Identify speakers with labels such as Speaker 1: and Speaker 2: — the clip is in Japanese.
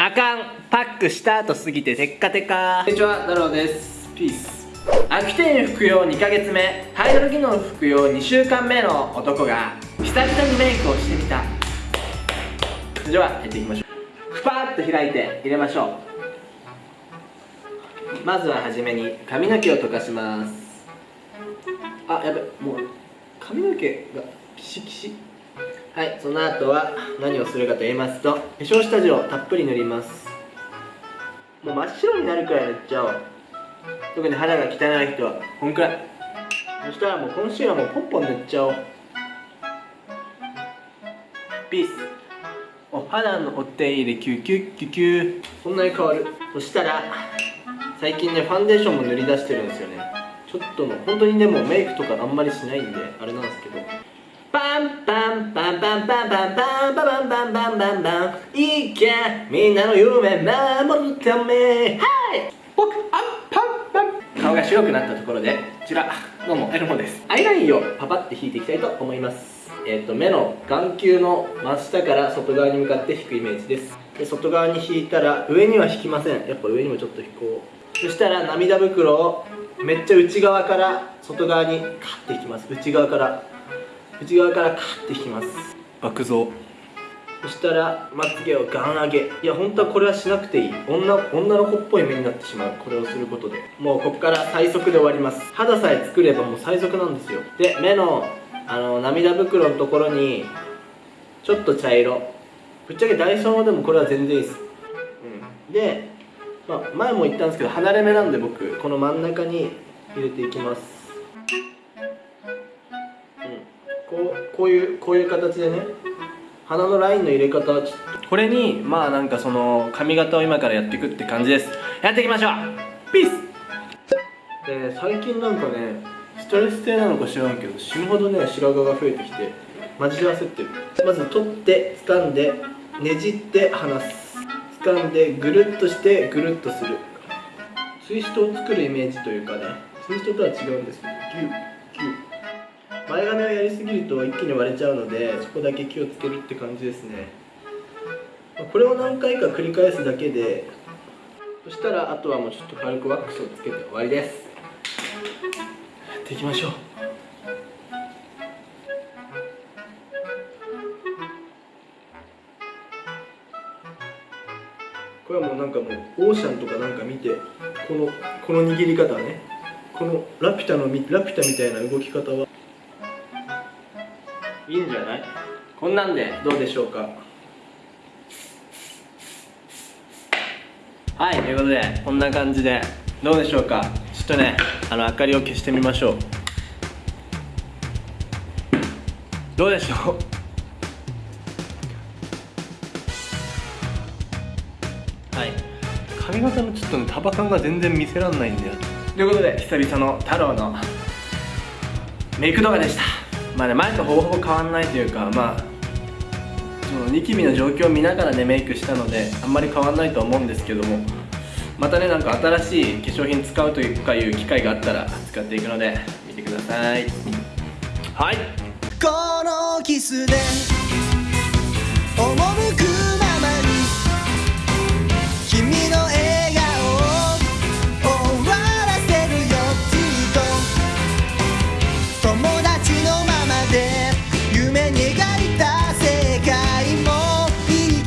Speaker 1: あかん。パックした後すぎてテッカテカ。こんにちは太郎です。ピースアクティン服用2ヶ月目。ハイドロギノン服用2週間目の男が久々にメイクをしてみた。それではやっていきましょう。ふぱーっと開いて入れましょう。まずははじめに髪の毛を溶かします。あやべもう髪の毛がキシキシ。はいその後は何をするかと言いますと化粧下地をたっぷり塗ります。もう真っ白になるくらい塗っちゃおう。特に肌が汚い人はこんくらい。そしたらもうコンシーラーもポンポン塗っちゃおう。ピース。お肌のお手入れキュキュキュキュそんなに変わる。そしたら最近ねファンデーションも塗り出してるんですよね。ちょっとの本当にでもメイクとかあんまりしないんであれなんですけど。ンパンパンパンパンパンパンパンパンパンパンパンいけみんなの夢守るためはい僕アンパンパン顔が白くなったところでこちらどうもエルモですアイラインをパパって引いていきたいと思いますえっ、と目の眼球の真下から外側に向かって引くイメージですで外側に引いたら上には引きませんやっぱ上にもちょっと引こうそしたら涙袋をめっちゃ内側から外側にカッて引きます内側から内側からカッて引きます爆増。そしたらまつげをガン上げ。いや本当はこれはしなくていい。女女の子っぽい目になってしまう。これをすることで。もうここから最速で終わります。肌さえ作ればもう最速なんですよ。で目のあの涙袋のところにちょっと茶色。ぶっちゃけダイソーでもこれは全然いいです、うん、で、まあ、前も言ったんですけど離れ目なんで僕この真ん中に入れていきます、こういうこういう形でね鼻のラインの入れ方はちょっとこれにまあなんかその髪型を今からやっていくって感じです。やっていきましょう。ピースで最近なんかねストレス性なのか知らんけど死ぬほどね白髪が増えてきてマジで焦ってる。まず取って掴んでねじって離す。掴んでぐるっとしてぐるっとする。ツイストを作るイメージというかねツイストとは違うんですけどギュッ。前髪をやりすぎると一気に割れちゃうのでそこだけ気をつけるって感じですね。これを何回か繰り返すだけでそしたらあとはもうちょっと軽くワックスをつけて終わりです。やっていきましょう。これはもうなんかもうオーシャンとかなんか見てこのこの握り方ね。このラピュタのラピュタみたいな動き方はいいんじゃない？こんなんでどうでしょうか？はいということでこんな感じでどうでしょうか？ちょっとねあの明かりを消してみましょう。どうでしょう？はい。髪型のちょっとね束感が全然見せらんないんだよ。ということで久々の太郎のメイク動画でした。まあね前とほぼほぼ変わんないというかまあそのニキビの状況を見ながらねメイクしたのであんまり変わんないと思うんですけどもまたねなんか新しい化粧品使うというかいう機会があったら使っていくので見てください。はい。
Speaker 2: このキスで思う